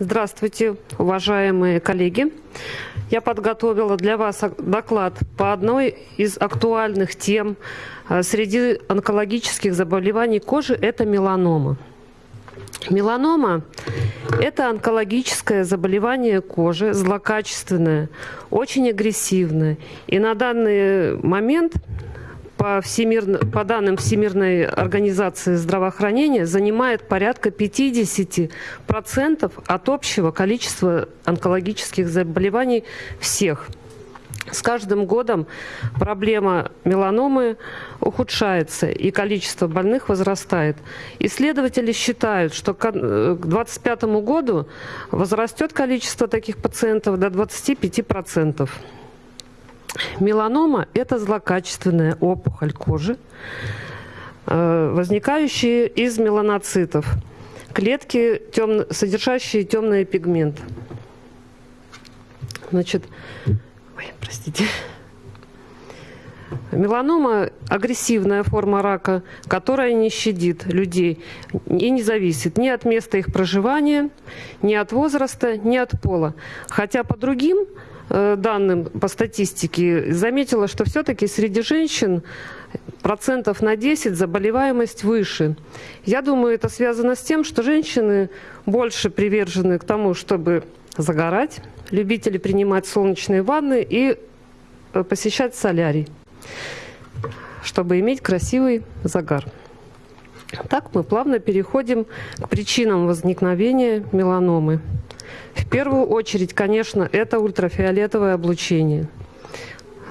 Здравствуйте, уважаемые коллеги. Я подготовила для вас доклад по одной из актуальных тем э, среди онкологических заболеваний кожи – это меланома. Меланома – это онкологическое заболевание кожи, злокачественное, очень агрессивное. И на данный момент по, всемир... по данным Всемирной организации здравоохранения занимает порядка 50% от общего количества онкологических заболеваний всех. С каждым годом проблема меланомы ухудшается и количество больных возрастает. Исследователи считают, что к 2025 году возрастет количество таких пациентов до 25%. Меланома – это злокачественная опухоль кожи, э, возникающая из меланоцитов, клетки, темно, содержащие темный пигмент. Значит, ой, простите. Меланома – агрессивная форма рака, которая не щадит людей и не зависит ни от места их проживания, ни от возраста, ни от пола. Хотя по другим данным по статистике, заметила, что все-таки среди женщин процентов на 10 заболеваемость выше. Я думаю, это связано с тем, что женщины больше привержены к тому, чтобы загорать, любители принимать солнечные ванны и э, посещать солярий, чтобы иметь красивый загар. Так мы плавно переходим к причинам возникновения меланомы. В первую очередь, конечно, это ультрафиолетовое облучение.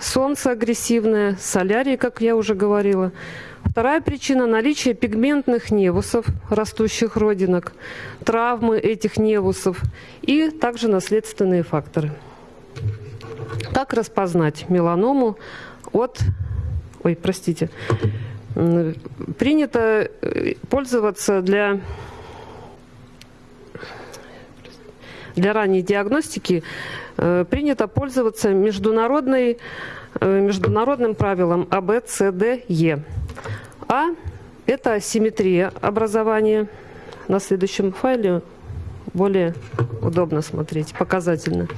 Солнце агрессивное, солярий, как я уже говорила. Вторая причина – наличие пигментных невусов, растущих родинок, травмы этих невусов и также наследственные факторы. Как распознать меланому от... Ой, простите. Принято э, пользоваться для для ранней диагностики э, принято пользоваться международной, э, международным правилом АБЦДЕ. А – это симметрия образования. На следующем файле более удобно смотреть, показательно.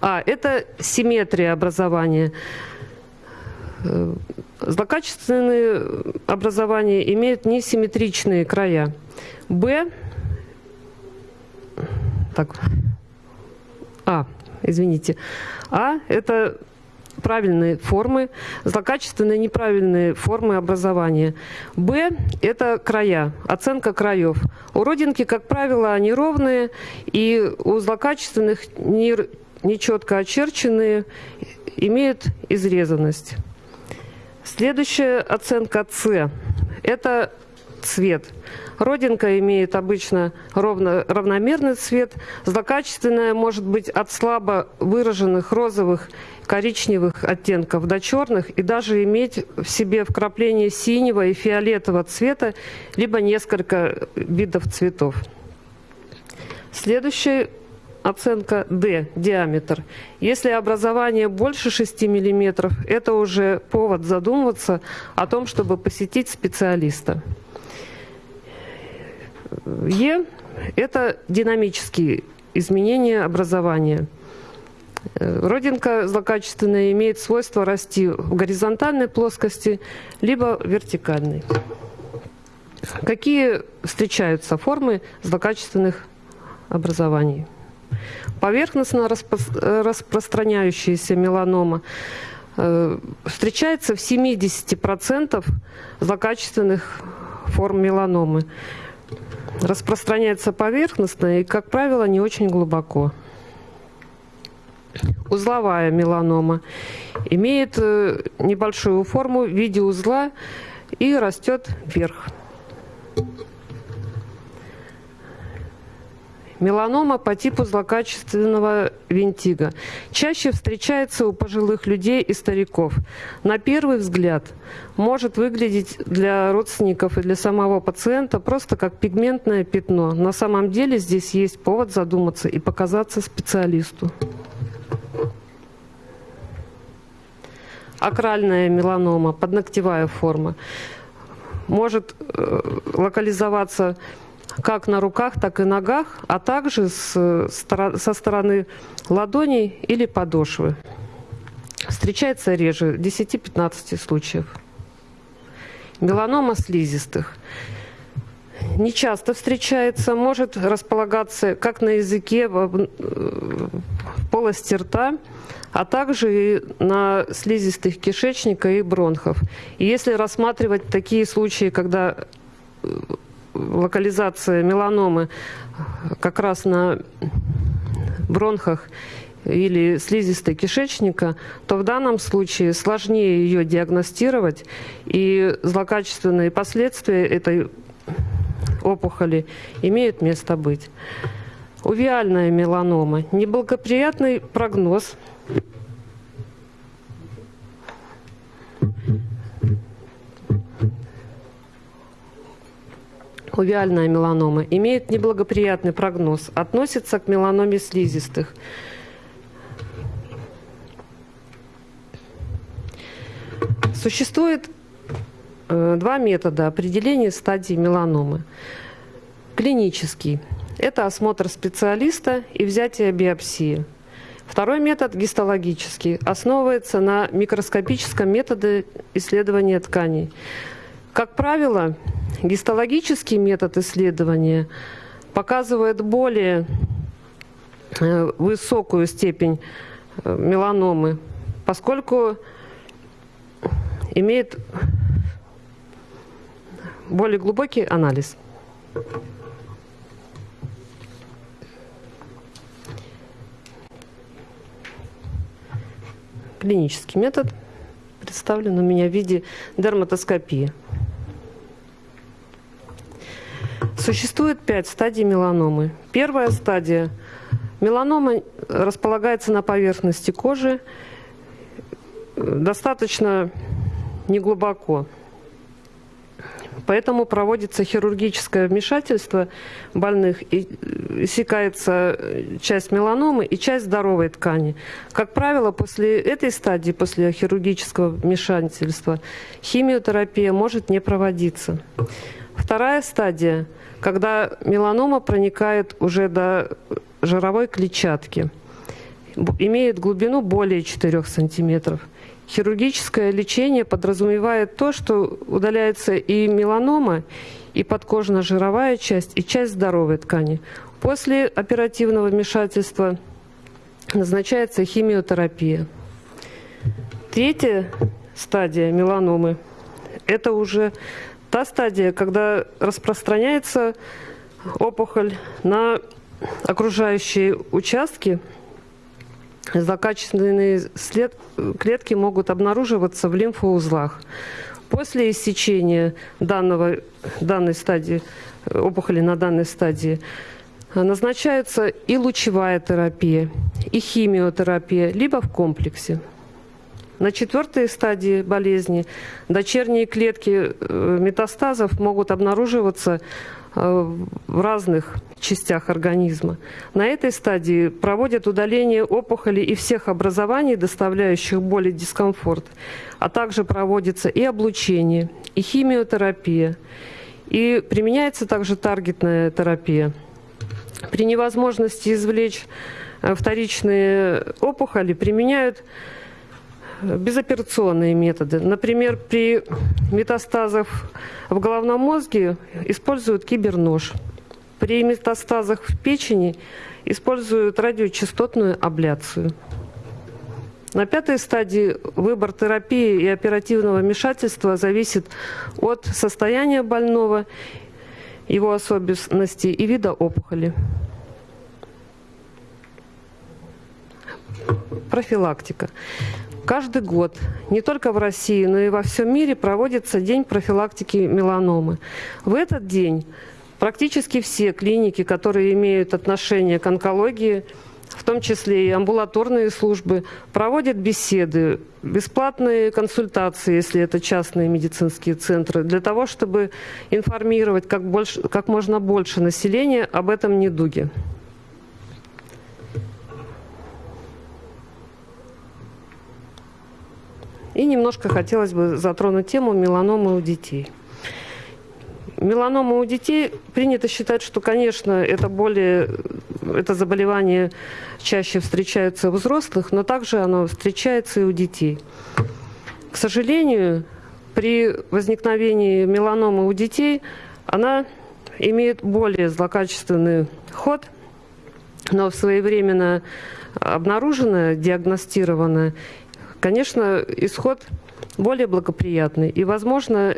А – это симметрия образования. Э, злокачественные образования имеют несимметричные края. Б – так, а, извините. А – это правильные формы, злокачественные неправильные формы образования. Б – это края, оценка краев. У родинки, как правило, они ровные, и у злокачественных не, нечетко очерченные имеют изрезанность. Следующая оценка С – это цвет. Родинка имеет обычно ровно, равномерный цвет. Злокачественная может быть от слабо выраженных розовых, коричневых оттенков до черных и даже иметь в себе вкрапление синего и фиолетового цвета, либо несколько видов цветов. Следующая оценка D, диаметр. Если образование больше 6 мм, это уже повод задумываться о том, чтобы посетить специалиста. Е – это динамические изменения образования. Э, родинка злокачественная имеет свойство расти в горизонтальной плоскости, либо вертикальной. Какие встречаются формы злокачественных образований? Поверхностно распро распространяющаяся меланома э, встречается в 70% злокачественных форм меланомы распространяется поверхностно и, как правило, не очень глубоко. Узловая меланома имеет э, небольшую форму в виде узла и растет вверх. Меланома по типу злокачественного винтига. Чаще встречается у пожилых людей и стариков. На первый взгляд может выглядеть для родственников и для самого пациента просто как пигментное пятно. На самом деле здесь есть повод задуматься и показаться специалисту. Акральная меланома, подногтевая форма, может э, локализоваться как на руках, так и ногах, а также с, со стороны ладоней или подошвы. Встречается реже 10-15 случаев. Меланома слизистых. Не часто встречается, может располагаться как на языке, в полости рта, а также и на слизистых кишечника и бронхов. И если рассматривать такие случаи, когда э, локализация меланомы как раз на бронхах или слизистой кишечника, то в данном случае сложнее ее диагностировать, и злокачественные последствия этой опухоли имеют место быть. Увиальная меланома. Неблагоприятный прогноз. Увиальная меланома имеет неблагоприятный прогноз, относится к меланоме слизистых. Существует э, два метода определения стадии меланомы. Клинический – это осмотр специалиста и взятие биопсии. Второй метод, гистологический, основывается на микроскопическом методе исследования тканей. Как правило, гистологический метод исследования показывает более э, высокую степень э, меланомы, поскольку имеет более глубокий анализ. Клинический метод представлен у меня в виде дерматоскопии. Существует пять стадий меланомы. Первая стадия. Меланома располагается на поверхности кожи достаточно неглубоко. Поэтому проводится хирургическое вмешательство больных, и иссякается часть меланомы и часть здоровой ткани. Как правило, после этой стадии, после хирургического вмешательства, химиотерапия может не проводиться. Вторая стадия, когда меланома проникает уже до жировой клетчатки, имеет глубину более 4 сантиметров – Хирургическое лечение подразумевает то, что удаляется и меланома, и подкожно-жировая часть, и часть здоровой ткани. После оперативного вмешательства назначается химиотерапия. Третья стадия меланомы – это уже та стадия, когда распространяется опухоль на окружающие участки – злокачественные след, клетки могут обнаруживаться в лимфоузлах. После иссечения данного, данной стадии, опухоли на данной стадии, назначается и лучевая терапия, и химиотерапия, либо в комплексе. На четвертой стадии болезни дочерние клетки э, метастазов могут обнаруживаться Э, в разных частях организма. На этой стадии проводят удаление опухоли и всех образований, доставляющих боль и дискомфорт, а также проводится и облучение, и химиотерапия, и применяется также таргетная терапия. При невозможности извлечь э, вторичные опухоли применяют безоперационные методы. Например, при метастазах в головном мозге используют кибернож. При метастазах в печени используют радиочастотную абляцию. На пятой стадии выбор терапии и оперативного вмешательства зависит от состояния больного, его особенностей и вида опухоли. Профилактика. Каждый год, не только в России, но и во всем мире проводится День профилактики меланомы. В этот день практически все клиники, которые имеют отношение к онкологии, в том числе и амбулаторные службы, проводят беседы, бесплатные консультации, если это частные медицинские центры, для того, чтобы информировать как, больше, как можно больше населения об этом недуге. И немножко хотелось бы затронуть тему меланомы у детей. Меланома у детей принято считать, что, конечно, это более, это заболевание чаще встречается у взрослых, но также оно встречается и у детей. К сожалению, при возникновении меланомы у детей она имеет более злокачественный ход, но своевременно обнаруженная, диагностированная, конечно, исход более благоприятный. И, возможно,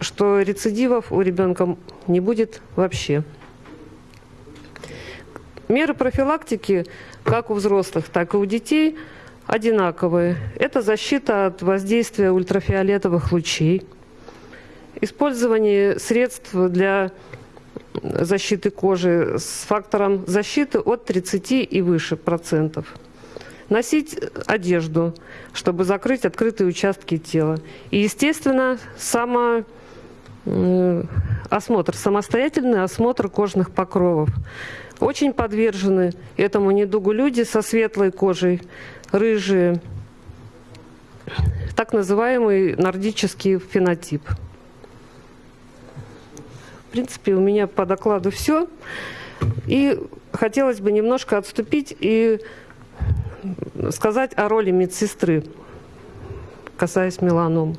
что рецидивов у ребенка не будет вообще. Меры профилактики как у взрослых, так и у детей одинаковые. Это защита от воздействия ультрафиолетовых лучей, использование средств для защиты кожи с фактором защиты от 30 и выше процентов. Носить одежду, чтобы закрыть открытые участки тела. И, естественно, само осмотр, самостоятельный осмотр кожных покровов. Очень подвержены этому недугу люди со светлой кожей, рыжие, так называемый нордический фенотип. В принципе, у меня по докладу все. И хотелось бы немножко отступить и сказать о роли медсестры, касаясь меланом.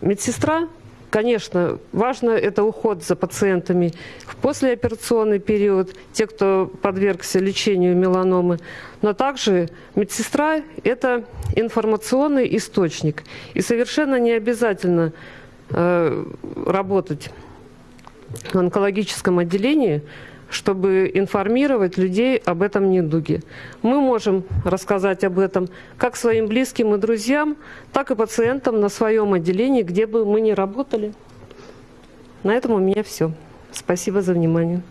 Медсестра Конечно, важно это уход за пациентами в послеоперационный период, те, кто подвергся лечению меланомы. Но также медсестра – это информационный источник. И совершенно не обязательно э, работать в онкологическом отделении, чтобы информировать людей об этом недуге. Мы можем рассказать об этом как своим близким и друзьям, так и пациентам на своем отделении, где бы мы ни работали. На этом у меня все. Спасибо за внимание.